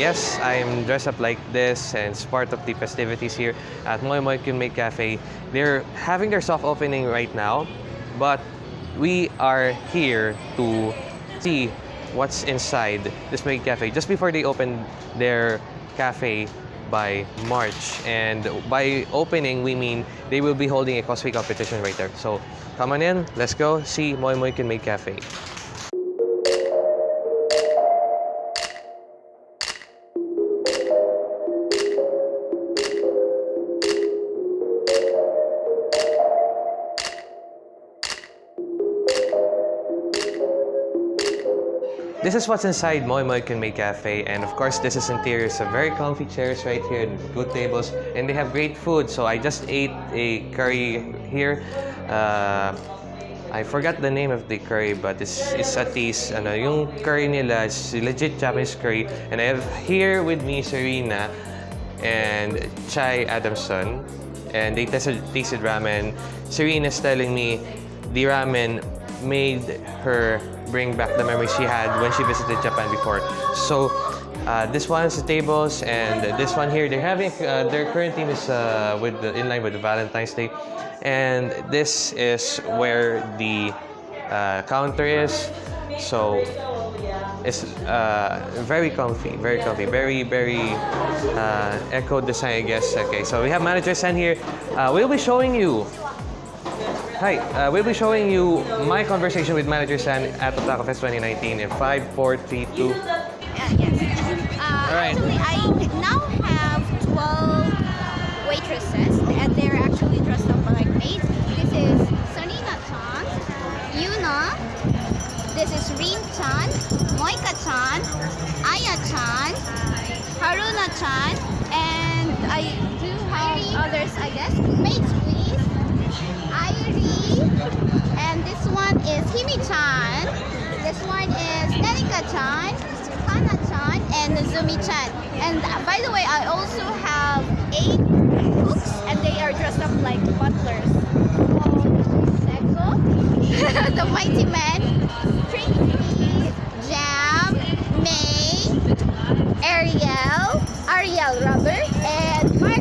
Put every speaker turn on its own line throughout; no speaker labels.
yes, I'm dressed up like this and it's part of the festivities here at Moy Moy Kunmei Cafe. They're having their soft opening right now, but we are here to see what's inside this Cafe just before they open their cafe by March. And by opening, we mean they will be holding a cosplay competition right there. So come on in, let's go see Moy Moy Kunmei Cafe. This is what's inside Moy Moy Kunmei Cafe and of course this is interior. So very comfy chairs right here, good tables and they have great food. So I just ate a curry here. Uh, I forgot the name of the curry but it's, it's at least ano, yung curry nila is legit Japanese curry and I have here with me Serena and Chai Adamson and they tested, tasted ramen. Serena's telling me the ramen made her bring back the memories she had when she visited Japan before. So uh, this one is the tables, and this one here they're having uh, their current theme is uh, with the, in line with the Valentine's Day, and this is where the uh, counter is. So it's uh, very comfy, very comfy, very very uh, eco design, I guess. Okay, so we have manager San here. we'll be showing you Hi, uh, we'll be showing you my conversation with Manager San at Otaku Fest 2019 in 5, 4, 3, 2.
Uh, yes. Uh,
right.
Actually, I now have 12 waitresses, and they're actually dressed up like maids. This is Sarina-chan, Yuna, this is Rin-chan, Moika-chan, Aya-chan, Haruna-chan, and I do have others, I guess. Maids, And this one is Himi-chan. This one is Nerika-chan, Hana-chan, and Zumi-chan. And uh, by the way, I also have eight cooks, and they are dressed up like butlers. The Mighty Men, Trixie, Jam, May, Ariel, Ariel Rubber, and Mark.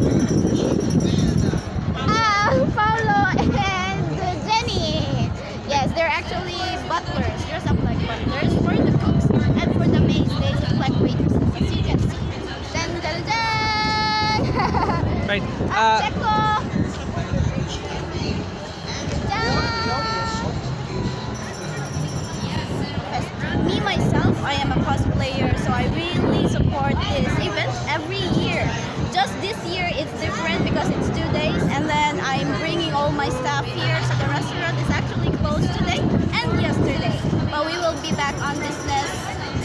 Ah, Paulo and Jenny. Yes, they're actually butlers. Dress up like butlers for the cooks and for the maids. They look like waitresses, as you can see. Dun, dun, dun.
Right. Uh,
Checo. Me myself, I am a cosplayer, so I really support this event every year. Just this year it's different because it's two days and then I'm bringing all my staff here so yesterday. But we will be back on business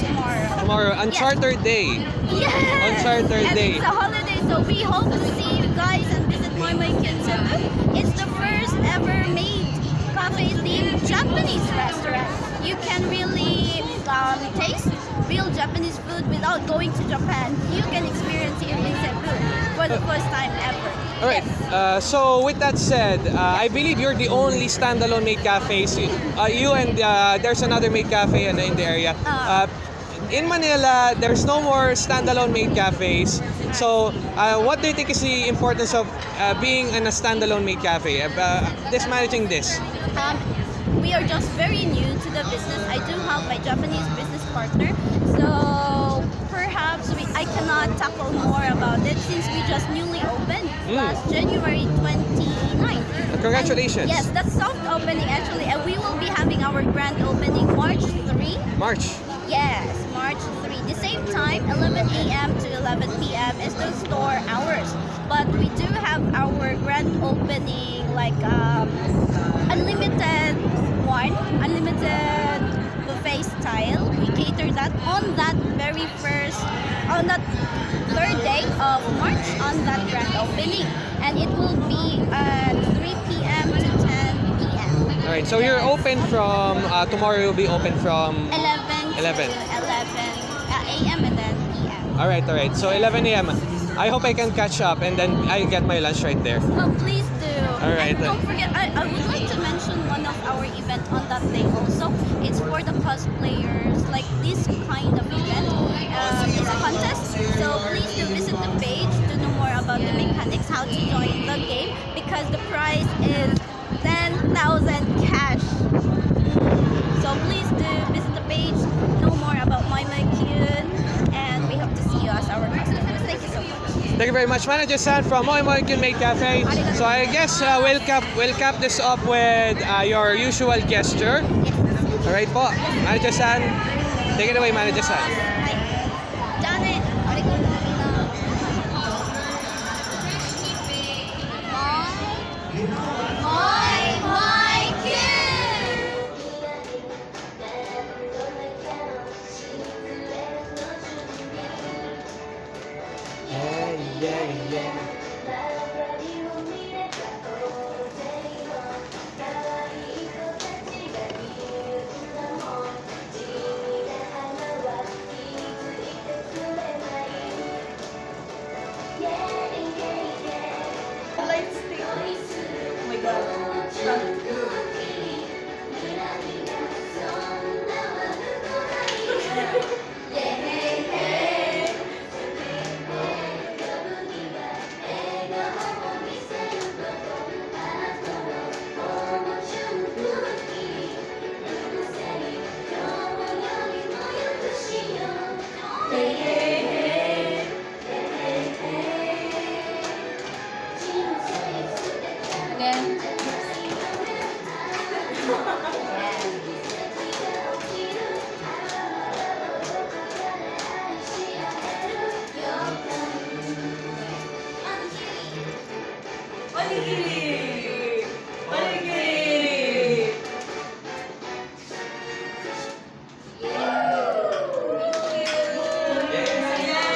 tomorrow.
tomorrow, on
Yes.
charter day.
Yes!
On Saturday.
And it's a holiday, so we hope to see you guys and visit Moy Kinsebu. It's the first ever maid cafe themed Japanese restaurant. You can really um, taste real Japanese food without going to Japan. You can experience here in Cebu for the first time ever.
All right. Uh, so with that said, uh, I believe you're the only standalone maid cafes. Uh, you and uh, there's another maid cafe in, in the area. Uh, in Manila, there's no more standalone maid cafes. So, uh, what do you think is the importance of uh, being in a standalone maid cafe? Uh, this managing this.
Um, we are just very new to the business. I do have my Japanese business partner, so perhaps we, I cannot tackle more about it since we just newly opened
Mm.
last January 29th.
Congratulations.
And yes, that's soft opening actually, and we will be having our grand opening March 3.
March.
Yes, March 3. The same time, 11 a.m. to 11 p.m. is the store hours. But we do have our grand opening like um, unlimited one, unlimited buffet style. We cater that on that very first, on that third day of March on that grand opening. And it will be at 3 p.m. to 10 p.m.
All right. So you're open from uh, tomorrow. You'll be open from
11
11.
11 uh, a.m. and then p.m.
All right, all right. So 11 a.m. I hope I can catch up and then I get my lunch right there.
Oh, please do.
All right.
And don't forget, I, I would like to mention one of our events on that day also. It's for the cosplayers, like this kind of event, uh, it's a contest. So please do visit the page to know more about the mechanics, how to join the game, because the prize is 10,000
Thank you very much, Manager San from Moy Moy Make Cafe. So I guess uh, we'll cap we'll cap this up with uh, your usual gesture.
Yes.
Alright po, Manager San. Take it away, Manager San.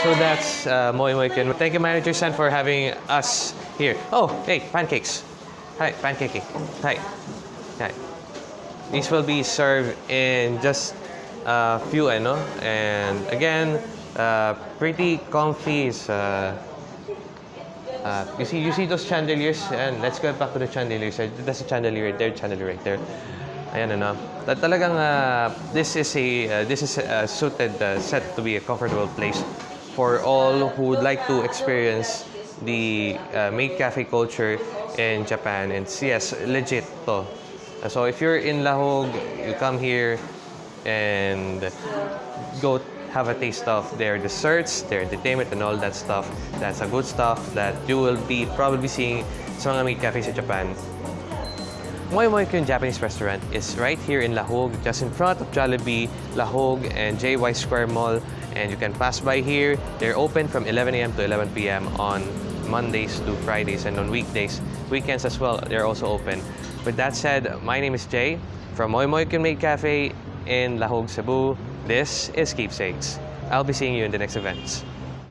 So that's uh, Moy Can. Thank you, Manager San, for having us here. Oh, hey, pancakes. Hi, pancaking. Hi. Hi. These will be served in just a few, ano? And again, uh, pretty comfy. Is, uh, uh, you see, you see those chandeliers, and let's go back to the chandeliers. Uh, That's a chandelier right there, chandelier right there. Ayan ano. Ta- Talagang uh, this is a uh, this is a suited uh, set to be a comfortable place for all who would like to experience the uh, maid cafe culture in Japan. And yes, legit to. So if you're in Lahug, you come here and go have a taste of their desserts, their entertainment, and all that stuff. That's a good stuff that you will be probably seeing sa mga meat cafes in Japan. Moe Moe Kyun Japanese restaurant is right here in Lahug, just in front of Jollibee, Lahug, and JY Square Mall. And you can pass by here. They're open from 11 a.m. to 11 p.m. on Mondays to Fridays, and on weekdays, weekends as well, they're also open. With that said, my name is Jay from Moy Moy Cafe in Lahug, Cebu. This is Keepsakes. I'll be seeing you in the next events.